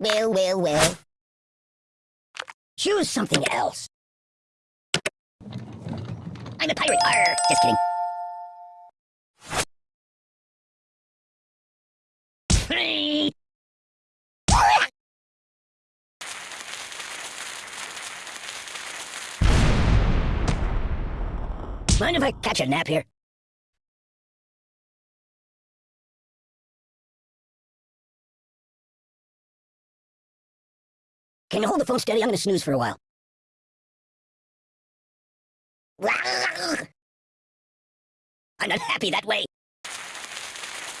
Well, well, well. Choose something else. I'm a pirate. Arr! Just kidding. Hey! Mind if I catch a nap here? Can you hold the phone steady? I'm gonna snooze for a while. I'm not happy that way.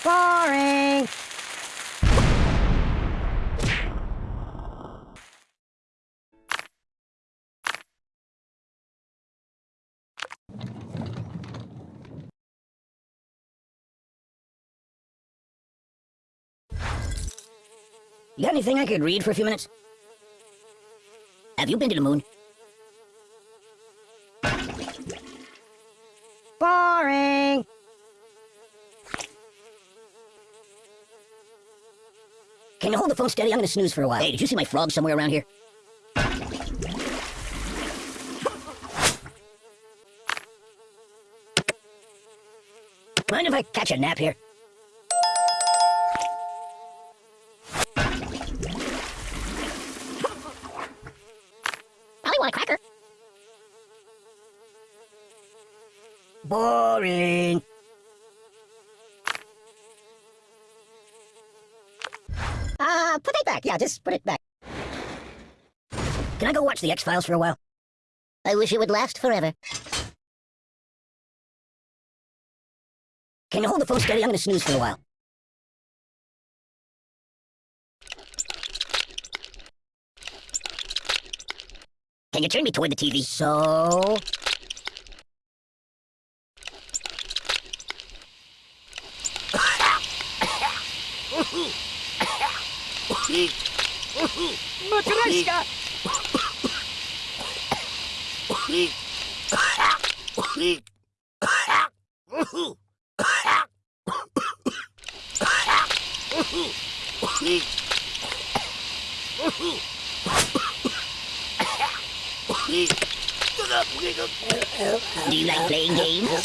Boring. You got anything I could read for a few minutes? Have you been to the moon? Boring. Can you hold the phone steady? I'm gonna snooze for a while. Hey, did you see my frog somewhere around here? Mind if I catch a nap here? Probably want a cracker. Boring. Uh, put it back. Yeah, just put it back. Can I go watch the X-Files for a while? I wish it would last forever. Can you hold the phone steady? I'm gonna snooze for a while. Can you turn me toward the TV? So... Matryoshka! Do you like playing games?